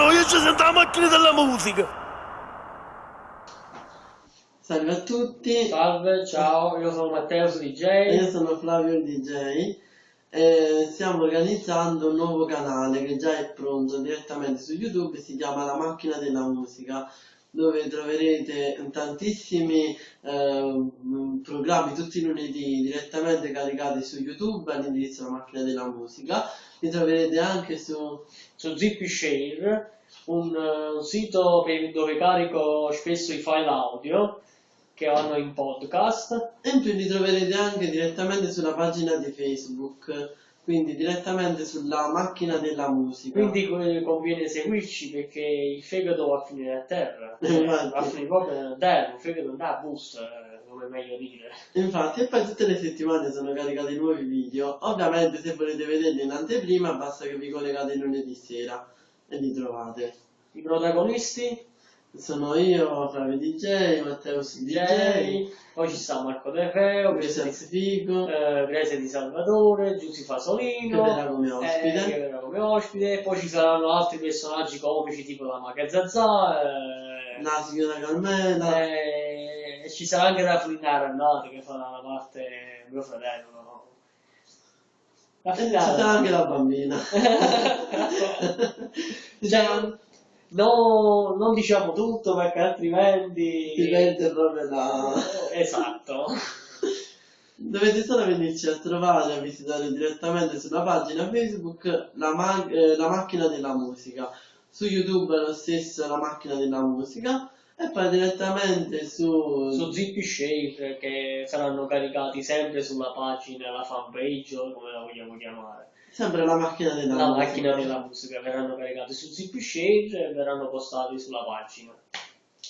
le voci o no? Io ci sento la macchina della musica. Salve a tutti. Salve, ciao, io sono Matteo DJ. E io sono Flavio DJ. E stiamo organizzando un nuovo canale che già è pronto direttamente su YouTube, si chiama La Macchina della Musica dove troverete tantissimi eh, programmi tutti i lunedì direttamente caricati su YouTube all'indirizzo La Macchina della Musica. Li troverete anche su, su Share, un, un sito per, dove carico spesso i file audio che vanno in podcast. E in più li troverete anche direttamente sulla pagina di Facebook, quindi direttamente sulla macchina della musica. Quindi conviene seguirci perché il fegato va a finire a terra, va a finire proprio a terra, il fegato non ha bus, eh, come è meglio dire. Infatti, e poi tutte le settimane sono caricati nuovi video. Ovviamente se volete vederli in anteprima basta che vi collegate lunedì sera e li trovate. I protagonisti? Sono io, Flavio DJ, Matteo DJ, poi ci sta Marco Del Reo, Grese Figo, eh, Grese di Salvatore, Giussi Fasolino, che verrà come ospite. Eh, che verrà come ospite, poi ci saranno altri personaggi comici tipo la Maga Zazà, eh, la signora Carmela, eh, e ci sarà anche la Flinara Annati che farà la parte mio fratello. No? La Flinara. Ci sarà anche la bambina. cioè, No, non diciamo tutto perché altrimenti... Diventa proprio la... Esatto. Dovete solo venirci a trovare, a visitare direttamente sulla pagina Facebook la, ma eh, la macchina della musica. Su YouTube è lo stesso la macchina della musica e poi direttamente su... Su Zippy Share che saranno caricati sempre sulla pagina, la fanpage o come la vogliamo chiamare. Sempre la macchina della la musica. macchina della musica verranno caricati su ZipShare e verranno postati sulla pagina.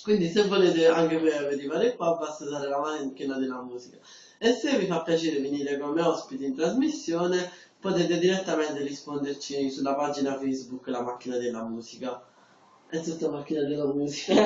Quindi se volete anche voi arrivare qua basta usare la macchina della musica. E se vi fa piacere venire come ospiti in trasmissione potete direttamente risponderci sulla pagina Facebook La macchina della musica. È tutta macchina della musica.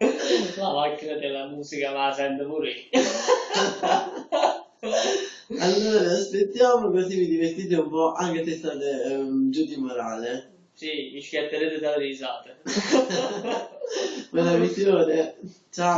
la macchina della musica ma la sento pure allora aspettiamo così vi divertite un po' anche se state um, giù di morale. Sì, mi schiatterete dalle risate. Buona visione. Ciao.